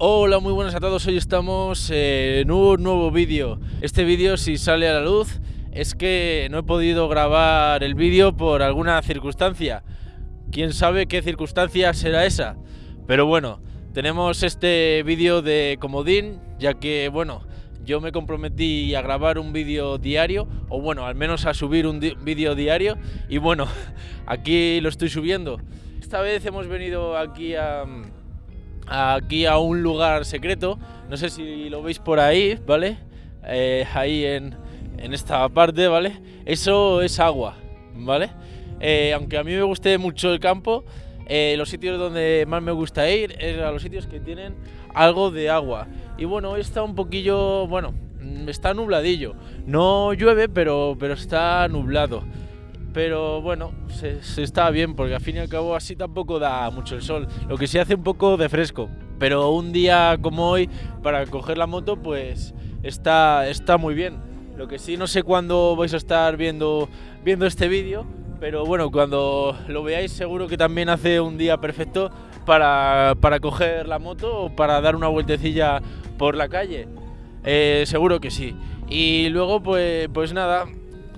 Hola, muy buenas a todos. Hoy estamos en un nuevo vídeo. Este vídeo, si sale a la luz, es que no he podido grabar el vídeo por alguna circunstancia. Quién sabe qué circunstancia será esa. Pero bueno, tenemos este vídeo de comodín, ya que, bueno, yo me comprometí a grabar un vídeo diario, o bueno, al menos a subir un vídeo diario, y bueno, aquí lo estoy subiendo. Esta vez hemos venido aquí a aquí a un lugar secreto. No sé si lo veis por ahí, ¿vale? Eh, ahí en, en, esta parte, ¿vale? Eso es agua, ¿vale? Eh, aunque a mí me guste mucho el campo, eh, los sitios donde más me gusta ir es a los sitios que tienen algo de agua. Y bueno, está un poquillo, bueno, está nubladillo. No llueve, pero, pero está nublado pero bueno, se, está bien porque al fin y al cabo así tampoco da mucho el sol. Lo que sí hace un poco de fresco, pero un día como hoy para coger la moto pues está, está muy bien. Lo que sí no sé cuándo vais a estar viendo, viendo este vídeo, pero bueno, cuando lo veáis seguro que también hace un día perfecto para, para coger la moto o para dar una vueltecilla por la calle. Eh, seguro que sí. Y luego pues, pues nada,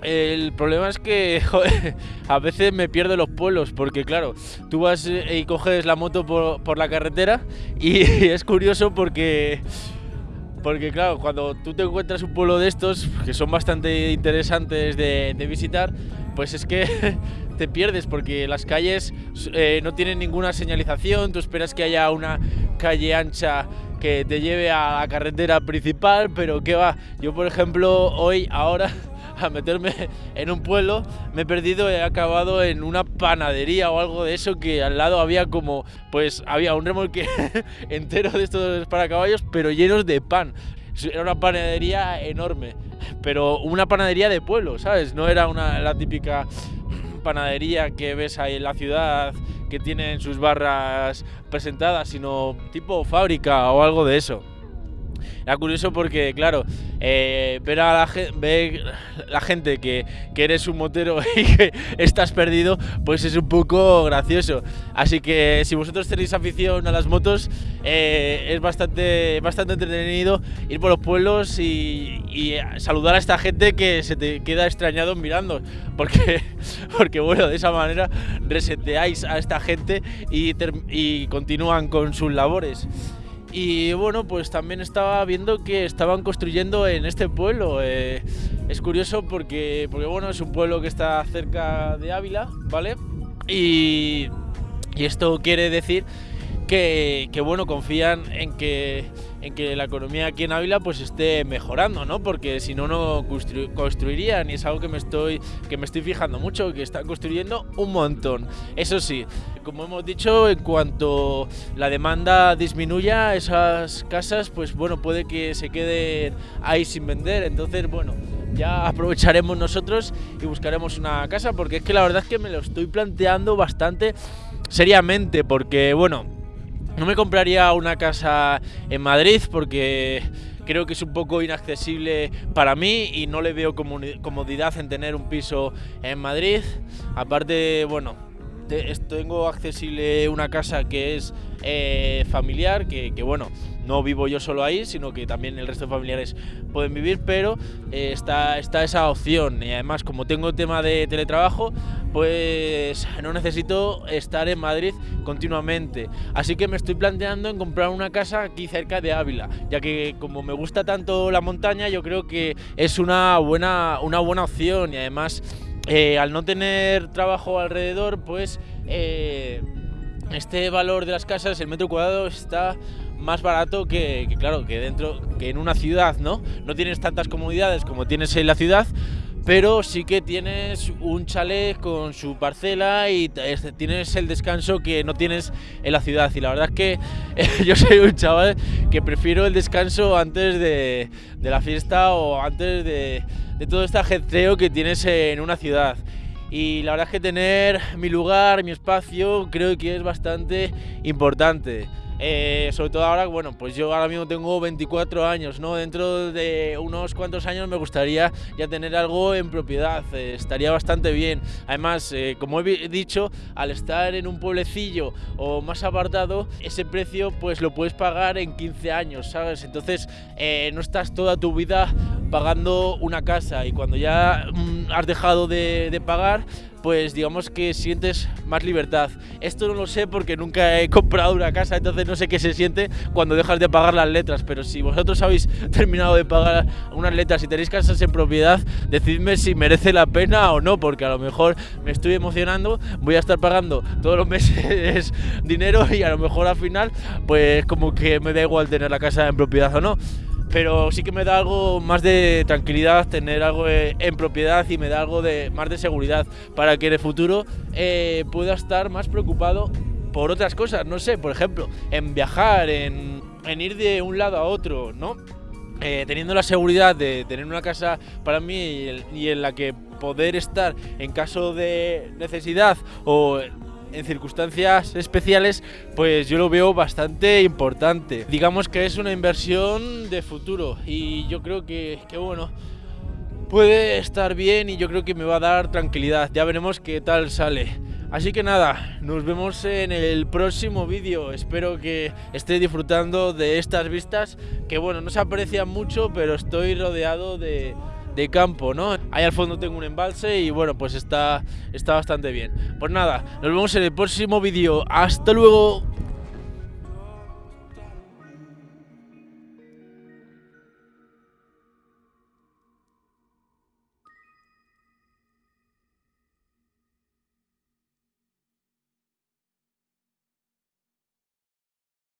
el problema es que a veces me pierdo los pueblos porque claro, tú vas y coges la moto por, la carretera y es curioso porque porque claro, cuando tú te encuentras un pueblo de estos que son bastante interesantes de, visitar, pues es que te pierdes porque las calles eh, no tienen ninguna señalización, tú esperas que haya una calle ancha que te lleve a la carretera principal, pero qué va, yo por ejemplo hoy, ahora a meterme en un pueblo, me he perdido, he acabado en una panadería o algo de eso que al lado había como, pues había un remolque entero de estos para caballos, pero llenos de pan. Era una panadería enorme, pero una panadería de pueblo, ¿sabes? No era una, la típica panadería que ves ahí en la ciudad que tienen sus barras presentadas, sino tipo fábrica o algo de eso. Era curioso porque, claro, eh, ver a la, la gente que, eres un motero y que estás perdido, pues es un poco gracioso. Así que si vosotros tenéis afición a las motos, eh, es bastante, bastante entretenido ir por los pueblos y, saludar a esta gente que se te queda extrañado mirando. Porque, porque bueno, de esa manera reseteáis a esta gente y continúan con sus labores. Y bueno, pues también estaba viendo que estaban construyendo en este pueblo. Eh, es curioso porque, porque, bueno, es un pueblo que está cerca de Ávila, ¿vale? Y, y esto quiere decir que, que, bueno, confían en que en que la economía aquí en Ávila pues esté mejorando, ¿no? Porque si no, no construirían y es algo que me estoy, que me estoy fijando mucho, que están construyendo un montón. Eso sí, como hemos dicho, en cuanto la demanda disminuya, esas casas, pues bueno, puede que se queden ahí sin vender. Entonces, bueno, ya aprovecharemos nosotros y buscaremos una casa, porque es que la verdad es que me lo estoy planteando bastante seriamente, porque bueno, no me compraría una casa en Madrid porque creo que es un poco inaccesible para mí y no le veo comodidad en tener un piso en Madrid. Aparte, bueno, tengo accesible una casa que es eh, familiar, que, bueno, no vivo yo solo ahí, sino que también el resto de familiares pueden vivir, pero eh, está, está esa opción. Y además, como tengo tema de teletrabajo, pues no necesito estar en Madrid continuamente. Así que me estoy planteando en comprar una casa aquí cerca de Ávila, ya que como me gusta tanto la montaña, yo creo que es una buena, una buena opción y además eh, al no tener trabajo alrededor, pues eh, este valor de las casas, el metro cuadrado está más barato que, claro, que dentro, que en una ciudad, ¿no? No tienes tantas comodidades como tienes en la ciudad, pero sí que tienes un chalet con su parcela y tienes el descanso que no tienes en la ciudad. Y la verdad es que yo soy un chaval que prefiero el descanso antes de, la fiesta o antes de, de todo este ajetreo que tienes en una ciudad. Y la verdad es que tener mi lugar, mi espacio, creo que es bastante importante. Eh, sobre todo ahora, bueno, pues yo ahora mismo tengo 24 años, ¿no? Dentro de unos cuantos años me gustaría ya tener algo en propiedad, eh, estaría bastante bien. Además, eh, como he dicho, al estar en un pueblecillo o más apartado, ese precio pues lo puedes pagar en 15 años, ¿sabes? Entonces no estás toda tu vida pagando una casa y cuando ya mm, has dejado de pagar, pues digamos que sientes más libertad. Esto no lo sé porque nunca he comprado una casa, entonces no sé qué se siente cuando dejas de pagar las letras, pero si vosotros habéis terminado de pagar unas letras y tenéis casas en propiedad, decidme si merece la pena o no, porque a lo mejor me estoy emocionando, voy a estar pagando todos los meses dinero y a lo mejor al final pues como que me da igual tener la casa en propiedad o no pero sí que me da algo más de tranquilidad tener algo eh, en propiedad y me da algo de más de seguridad para que en el futuro eh, pueda estar más preocupado por otras cosas, no sé, por ejemplo, en viajar, en, ir de un lado a otro, ¿no? Eh, teniendo la seguridad de tener una casa para mí y en la que poder estar en caso de necesidad o en circunstancias especiales, pues yo lo veo bastante importante. Digamos que es una inversión de futuro y yo creo que, que bueno, puede estar bien y yo creo que me va a dar tranquilidad. Ya veremos qué tal sale. Así que nada, nos vemos en el próximo vídeo. Espero que estéis disfrutando de estas vistas, que bueno, no se aprecian mucho, pero estoy rodeado de, de campo, ¿no? Ahí al fondo tengo un embalse y bueno, pues está, está bastante bien. Pues nada, nos vemos en el próximo vídeo. ¡Hasta luego!